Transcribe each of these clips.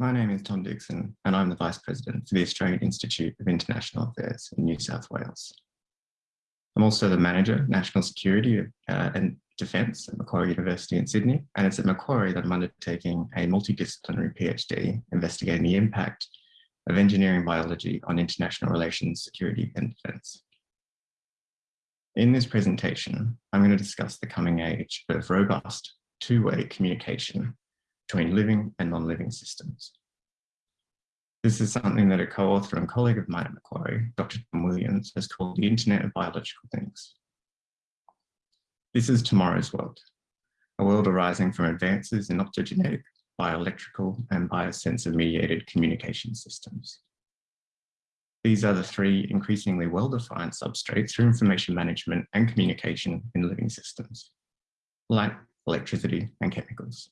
My name is Tom Dixon and I'm the Vice President for the Australian Institute of International Affairs in New South Wales. I'm also the Manager, National Security uh, and Defence at Macquarie University in Sydney, and it's at Macquarie that I'm undertaking a multidisciplinary PhD investigating the impact of engineering biology on international relations, security and defence. In this presentation, I'm going to discuss the coming age of robust two-way communication between living and non-living systems. This is something that a co-author and colleague of mine at Macquarie, Dr. Tom Williams, has called the Internet of Biological Things. This is tomorrow's world, a world arising from advances in optogenetic, bioelectrical and biosensor mediated communication systems. These are the three increasingly well-defined substrates for information management and communication in living systems, light, electricity and chemicals.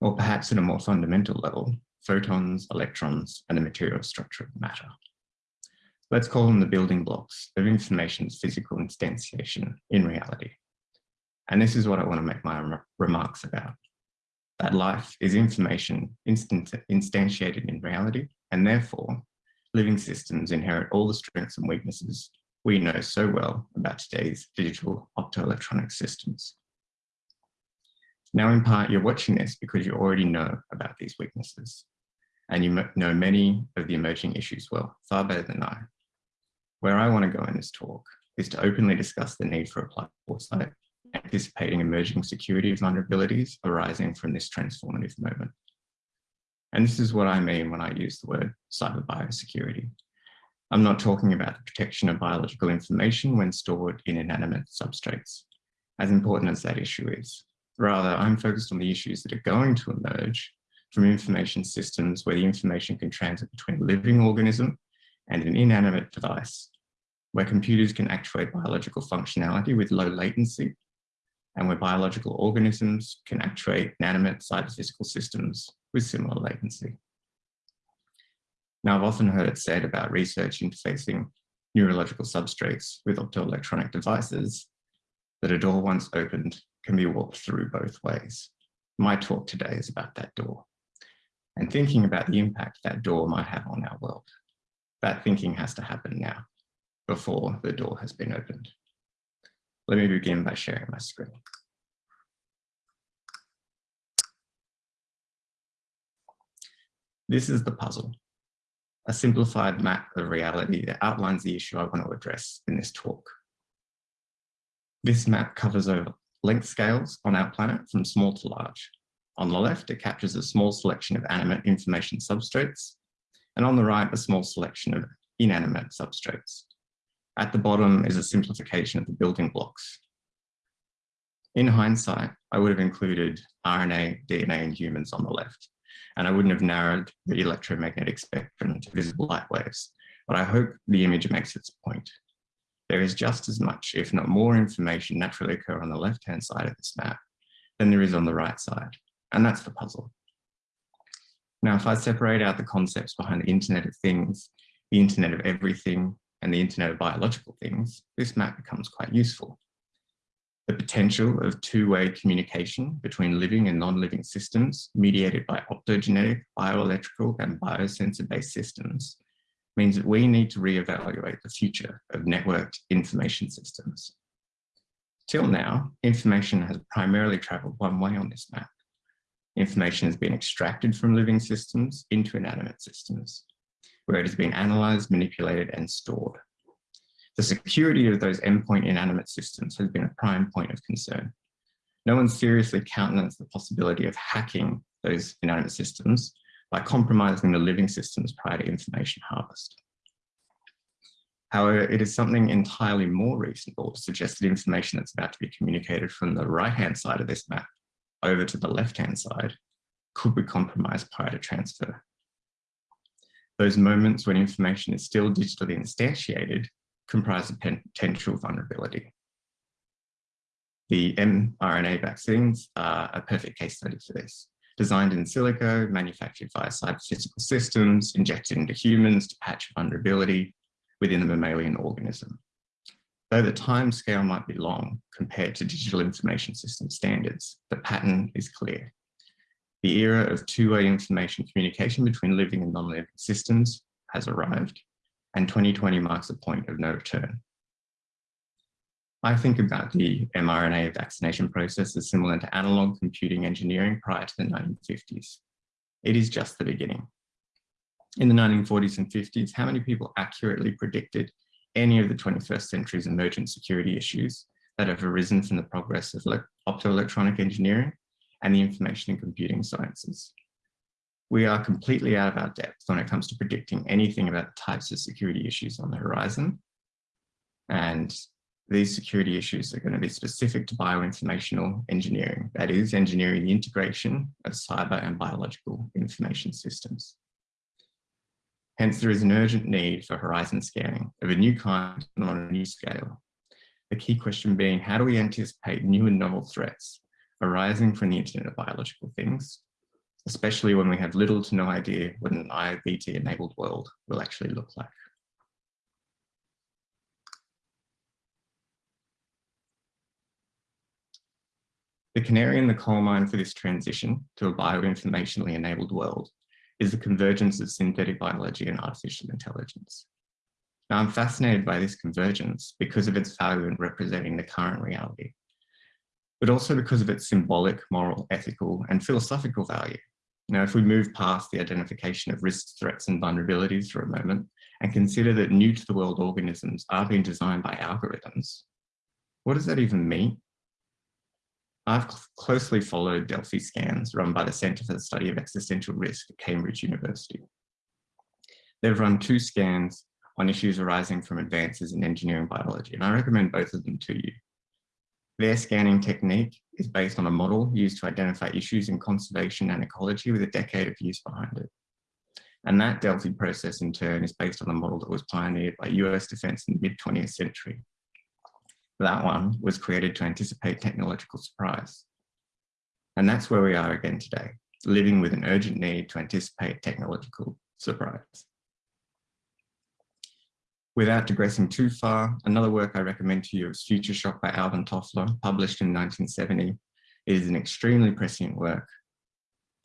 Or perhaps at a more fundamental level, photons, electrons, and the material structure of matter. Let's call them the building blocks of information's physical instantiation in reality. And this is what I want to make my remarks about. That life is information instantiated in reality, and therefore living systems inherit all the strengths and weaknesses we know so well about today's digital optoelectronic systems. Now, in part, you're watching this because you already know about these weaknesses and you know many of the emerging issues well, far better than I. Where I want to go in this talk is to openly discuss the need for applied foresight, anticipating emerging security vulnerabilities arising from this transformative moment. And this is what I mean when I use the word cyber biosecurity. I'm not talking about the protection of biological information when stored in inanimate substrates, as important as that issue is. Rather, I'm focused on the issues that are going to emerge from information systems where the information can transit between a living organism and an inanimate device, where computers can actuate biological functionality with low latency, and where biological organisms can actuate inanimate cyber-physical systems with similar latency. Now, I've often heard it said about research interfacing neurological substrates with optoelectronic devices that a door once opened can be walked through both ways. My talk today is about that door and thinking about the impact that door might have on our world. That thinking has to happen now, before the door has been opened. Let me begin by sharing my screen. This is the puzzle, a simplified map of reality that outlines the issue I want to address in this talk. This map covers over length scales on our planet from small to large. On the left, it captures a small selection of animate information substrates, and on the right, a small selection of inanimate substrates. At the bottom is a simplification of the building blocks. In hindsight, I would have included RNA, DNA, and humans on the left, and I wouldn't have narrowed the electromagnetic spectrum to visible light waves, but I hope the image makes its point. There is just as much, if not more information naturally occur on the left-hand side of this map than there is on the right side. And that's the puzzle. Now, if I separate out the concepts behind the Internet of Things, the Internet of Everything, and the Internet of Biological Things, this map becomes quite useful. The potential of two-way communication between living and non-living systems mediated by optogenetic, bioelectrical, and biosensor-based systems means that we need to reevaluate the future of networked information systems. Till now, information has primarily traveled one way on this map, information has been extracted from living systems into inanimate systems, where it has been analyzed, manipulated, and stored. The security of those endpoint inanimate systems has been a prime point of concern. No one seriously countenanced the possibility of hacking those inanimate systems by compromising the living systems prior to information harvest. However, it is something entirely more reasonable to suggest that information that's about to be communicated from the right-hand side of this map over to the left-hand side could be compromised prior to transfer. Those moments when information is still digitally instantiated comprise a potential vulnerability. The mRNA vaccines are a perfect case study for this. Designed in silico, manufactured via cyber-physical systems, injected into humans to patch vulnerability within the mammalian organism. Though the time scale might be long compared to digital information system standards, the pattern is clear. The era of two-way information communication between living and non-living systems has arrived, and 2020 marks a point of no return. I think about the mRNA vaccination process as similar to analog computing engineering prior to the 1950s. It is just the beginning. In the 1940s and 50s, how many people accurately predicted any of the 21st century's emergent security issues that have arisen from the progress of optoelectronic engineering and the information and computing sciences? We are completely out of our depth when it comes to predicting anything about the types of security issues on the horizon. And these security issues are going to be specific to bioinformational engineering, that is, engineering the integration of cyber and biological information systems. Hence, there is an urgent need for horizon scanning of a new kind and on a new scale. The key question being, how do we anticipate new and novel threats arising from the Internet of Biological Things, especially when we have little to no idea what an IoT-enabled world will actually look like. The canary in the coal mine for this transition to a bioinformationally enabled world is the convergence of synthetic biology and artificial intelligence. Now, I'm fascinated by this convergence because of its value in representing the current reality, but also because of its symbolic, moral, ethical, and philosophical value. Now, if we move past the identification of risks, threats, and vulnerabilities for a moment, and consider that new to the world organisms are being designed by algorithms, what does that even mean? I've closely followed Delphi scans run by the Centre for the Study of Existential Risk at Cambridge University. They've run two scans on issues arising from advances in engineering biology, and I recommend both of them to you. Their scanning technique is based on a model used to identify issues in conservation and ecology with a decade of use behind it. And that Delphi process in turn is based on a model that was pioneered by US defense in the mid 20th century that one was created to anticipate technological surprise. And that's where we are again today, living with an urgent need to anticipate technological surprise. Without digressing too far, another work I recommend to you is Future Shock by Alvin Toffler, published in 1970. It is an extremely prescient work.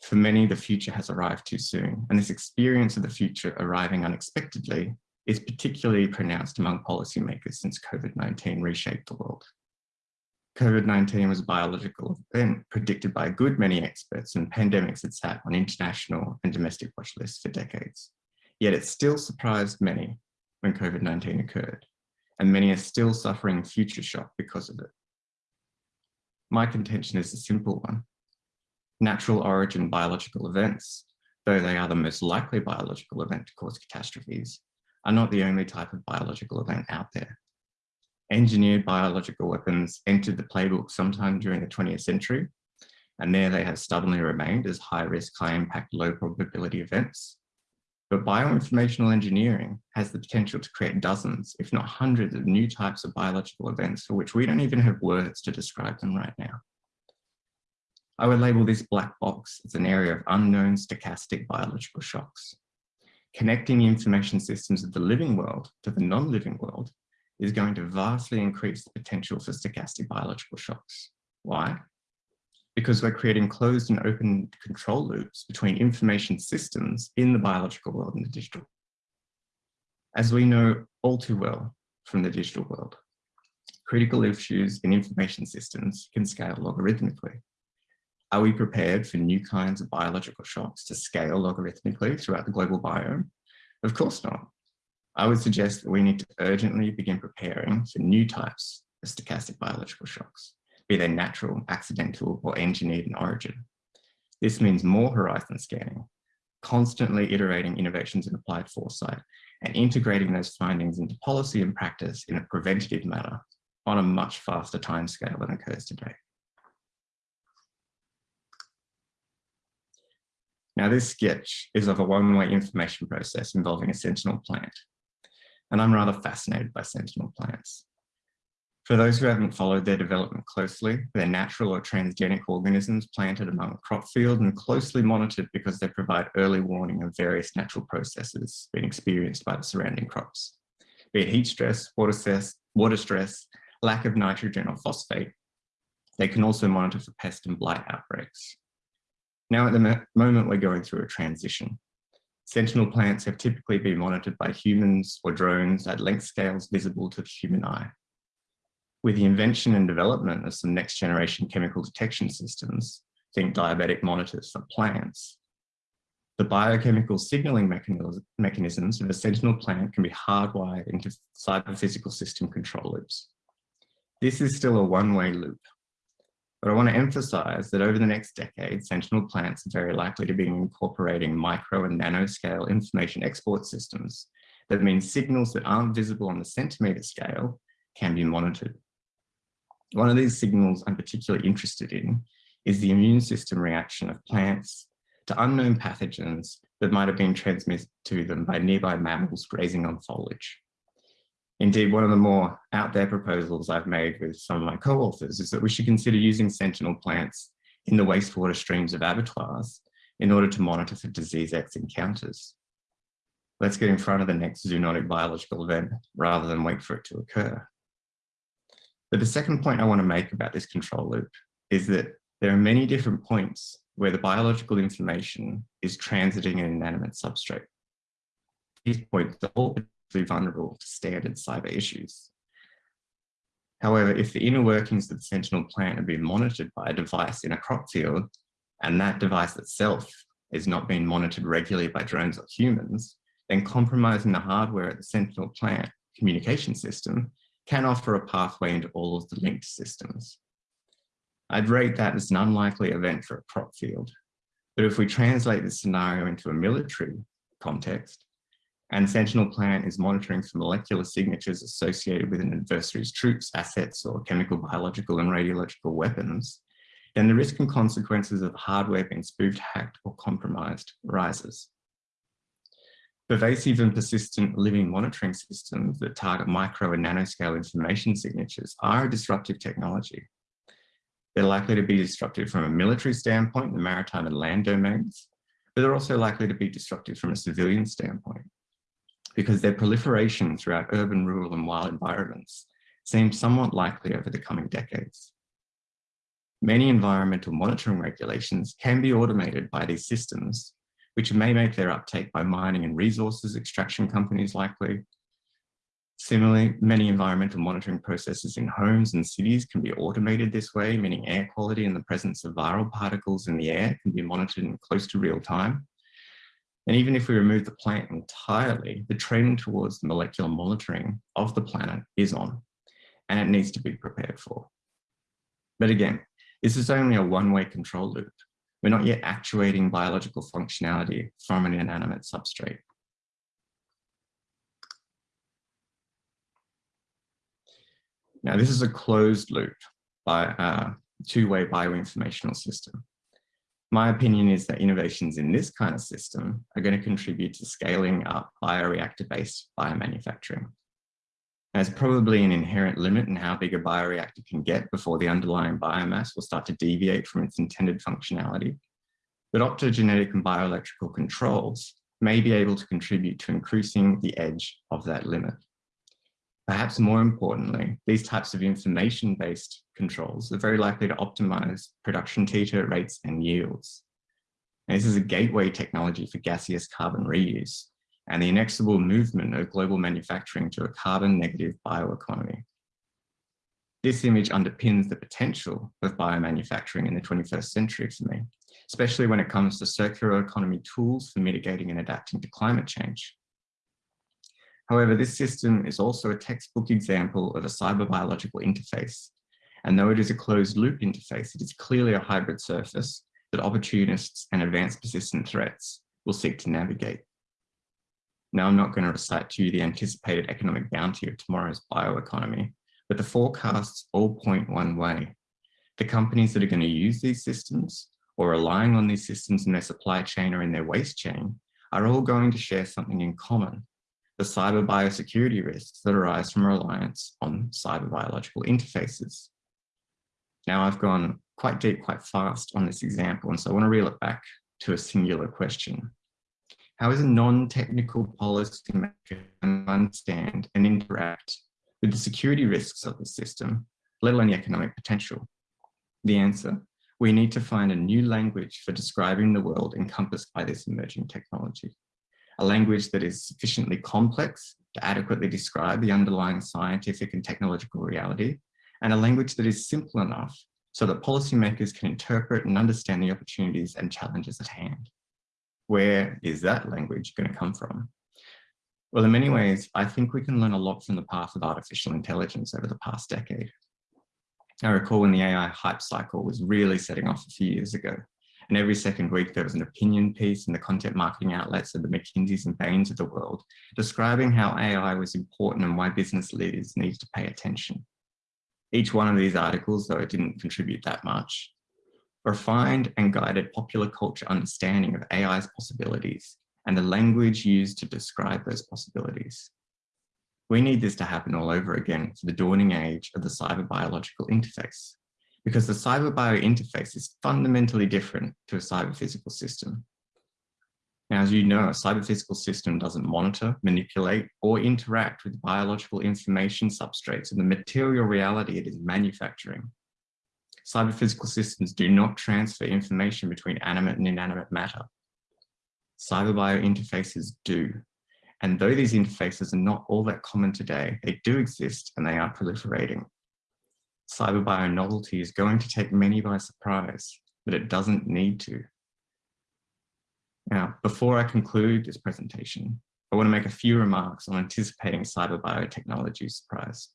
For many, the future has arrived too soon, and this experience of the future arriving unexpectedly is particularly pronounced among policymakers since COVID-19 reshaped the world. COVID-19 was a biological event predicted by a good many experts and pandemics had sat on international and domestic watch lists for decades. Yet it still surprised many when COVID-19 occurred, and many are still suffering future shock because of it. My contention is a simple one. Natural origin biological events, though they are the most likely biological event to cause catastrophes, are not the only type of biological event out there. Engineered biological weapons entered the playbook sometime during the 20th century, and there they have stubbornly remained as high risk, high impact, low probability events. But bioinformational engineering has the potential to create dozens, if not hundreds of new types of biological events for which we don't even have words to describe them right now. I would label this black box as an area of unknown stochastic biological shocks connecting the information systems of the living world to the non-living world is going to vastly increase the potential for stochastic biological shocks. Why? Because we're creating closed and open control loops between information systems in the biological world and the digital. As we know all too well from the digital world, critical issues in information systems can scale logarithmically. Are we prepared for new kinds of biological shocks to scale logarithmically throughout the global biome? Of course not. I would suggest that we need to urgently begin preparing for new types of stochastic biological shocks, be they natural, accidental, or engineered in origin. This means more horizon scanning, constantly iterating innovations in applied foresight, and integrating those findings into policy and practice in a preventative manner on a much faster timescale than occurs today. Now this sketch is of a one-way information process involving a sentinel plant. And I'm rather fascinated by sentinel plants. For those who haven't followed their development closely, they're natural or transgenic organisms planted among a crop field and closely monitored because they provide early warning of various natural processes being experienced by the surrounding crops, be it heat stress, water stress, water stress, lack of nitrogen or phosphate. They can also monitor for pest and blight outbreaks. Now at the moment, we're going through a transition. Sentinel plants have typically been monitored by humans or drones at length scales visible to the human eye. With the invention and development of some next generation chemical detection systems, think diabetic monitors for plants, the biochemical signaling mechanisms of a sentinel plant can be hardwired into cyber-physical system control loops. This is still a one-way loop, but I want to emphasize that over the next decade, sentinel plants are very likely to be incorporating micro and nanoscale information export systems. That means signals that aren't visible on the centimeter scale can be monitored. One of these signals I'm particularly interested in is the immune system reaction of plants to unknown pathogens that might have been transmitted to them by nearby mammals grazing on foliage. Indeed, one of the more out there proposals I've made with some of my co-authors is that we should consider using sentinel plants in the wastewater streams of abattoirs in order to monitor for disease X encounters. Let's get in front of the next zoonotic biological event rather than wait for it to occur. But the second point I want to make about this control loop is that there are many different points where the biological information is transiting an inanimate substrate. These points are all vulnerable to standard cyber issues. However, if the inner workings of the Sentinel plant are being monitored by a device in a crop field, and that device itself is not being monitored regularly by drones or humans, then compromising the hardware at the Sentinel plant communication system can offer a pathway into all of the linked systems. I'd rate that as an unlikely event for a crop field. But if we translate this scenario into a military context, and Sentinel Plant is monitoring for molecular signatures associated with an adversary's troops, assets, or chemical, biological, and radiological weapons, then the risk and consequences of hardware being spoofed, hacked, or compromised rises. Pervasive and persistent living monitoring systems that target micro and nanoscale information signatures are a disruptive technology. They're likely to be disruptive from a military standpoint the maritime and land domains, but they're also likely to be disruptive from a civilian standpoint because their proliferation throughout urban, rural and wild environments seems somewhat likely over the coming decades. Many environmental monitoring regulations can be automated by these systems, which may make their uptake by mining and resources extraction companies likely. Similarly, many environmental monitoring processes in homes and cities can be automated this way, meaning air quality and the presence of viral particles in the air can be monitored in close to real time. And even if we remove the plant entirely, the trend towards the molecular monitoring of the planet is on, and it needs to be prepared for. But again, this is only a one-way control loop. We're not yet actuating biological functionality from an inanimate substrate. Now, this is a closed loop by a two-way bioinformational system. My opinion is that innovations in this kind of system are going to contribute to scaling up bioreactor-based biomanufacturing. There's probably an inherent limit in how big a bioreactor can get before the underlying biomass will start to deviate from its intended functionality. But optogenetic and bioelectrical controls may be able to contribute to increasing the edge of that limit. Perhaps more importantly, these types of information-based controls are very likely to optimize production titer rates and yields. And this is a gateway technology for gaseous carbon reuse and the inexorable movement of global manufacturing to a carbon negative bioeconomy. This image underpins the potential of biomanufacturing in the 21st century for me, especially when it comes to circular economy tools for mitigating and adapting to climate change. However, this system is also a textbook example of a cyber biological interface. And though it is a closed loop interface, it is clearly a hybrid surface that opportunists and advanced persistent threats will seek to navigate. Now, I'm not going to recite to you the anticipated economic bounty of tomorrow's bioeconomy, but the forecasts all point one way. The companies that are going to use these systems or relying on these systems in their supply chain or in their waste chain are all going to share something in common the cyber biosecurity risks that arise from reliance on cyber biological interfaces. Now I've gone quite deep, quite fast on this example, and so I want to reel it back to a singular question. How is a non-technical policymaker understand and interact with the security risks of the system, let alone the economic potential? The answer, we need to find a new language for describing the world encompassed by this emerging technology. A language that is sufficiently complex to adequately describe the underlying scientific and technological reality, and a language that is simple enough so that policymakers can interpret and understand the opportunities and challenges at hand. Where is that language going to come from? Well, in many ways, I think we can learn a lot from the path of artificial intelligence over the past decade. I recall when the AI hype cycle was really setting off a few years ago, and every second week there was an opinion piece in the content marketing outlets of the McKinseys and Bains of the world, describing how AI was important and why business leaders needed to pay attention. Each one of these articles, though it didn't contribute that much, refined and guided popular culture understanding of AI's possibilities and the language used to describe those possibilities. We need this to happen all over again for the dawning age of the cyber biological interface, because the cyber bio interface is fundamentally different to a cyber physical system. Now, as you know, a cyber physical system doesn't monitor, manipulate, or interact with biological information substrates and the material reality it is manufacturing. Cyber physical systems do not transfer information between animate and inanimate matter. Cyber bio interfaces do. And though these interfaces are not all that common today, they do exist and they are proliferating. Cyber bio novelty is going to take many by surprise, but it doesn't need to. Now, before I conclude this presentation, I want to make a few remarks on anticipating cyber biotechnology surprise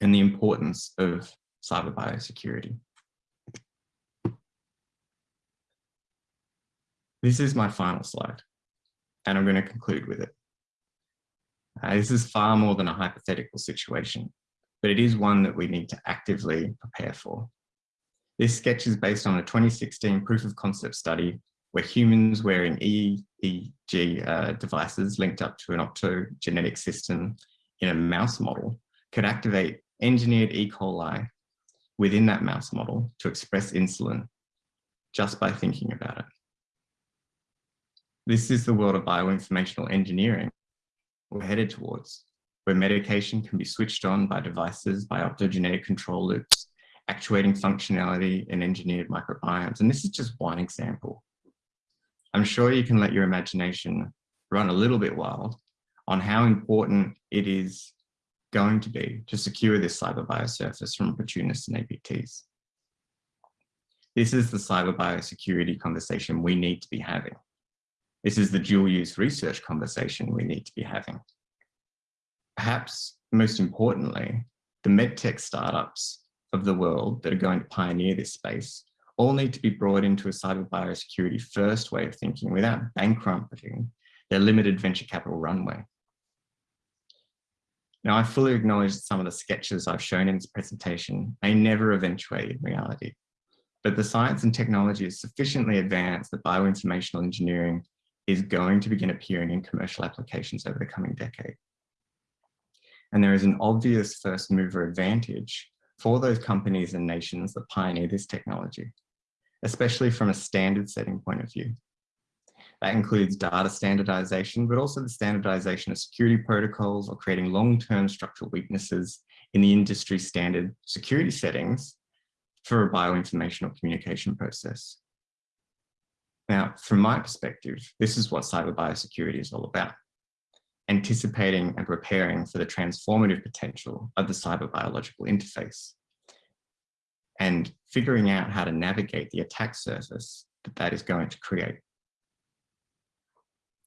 and the importance of cyber biosecurity. This is my final slide, and I'm going to conclude with it. Uh, this is far more than a hypothetical situation, but it is one that we need to actively prepare for. This sketch is based on a 2016 proof of concept study where humans wearing EEG uh, devices linked up to an optogenetic system in a mouse model could activate engineered E. coli within that mouse model to express insulin just by thinking about it. This is the world of bioinformational engineering we're headed towards, where medication can be switched on by devices, by optogenetic control loops, actuating functionality in engineered microbiomes. And this is just one example. I'm sure you can let your imagination run a little bit wild on how important it is going to be to secure this cyber biosurface from opportunists and APTs. This is the cyber biosecurity conversation we need to be having. This is the dual use research conversation we need to be having. Perhaps most importantly, the medtech startups of the world that are going to pioneer this space all need to be brought into a cyber biosecurity first way of thinking without bankrupting their limited venture capital runway. Now, I fully acknowledge that some of the sketches I've shown in this presentation may never eventuate in reality, but the science and technology is sufficiently advanced that bioinformational engineering is going to begin appearing in commercial applications over the coming decade. And there is an obvious first mover advantage for those companies and nations that pioneer this technology especially from a standard setting point of view. That includes data standardization, but also the standardization of security protocols or creating long-term structural weaknesses in the industry standard security settings for a bioinformational communication process. Now, from my perspective, this is what cyber biosecurity is all about. Anticipating and preparing for the transformative potential of the cyber biological interface and figuring out how to navigate the attack surface that that is going to create.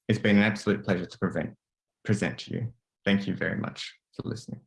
It's been an absolute pleasure to prevent, present to you. Thank you very much for listening.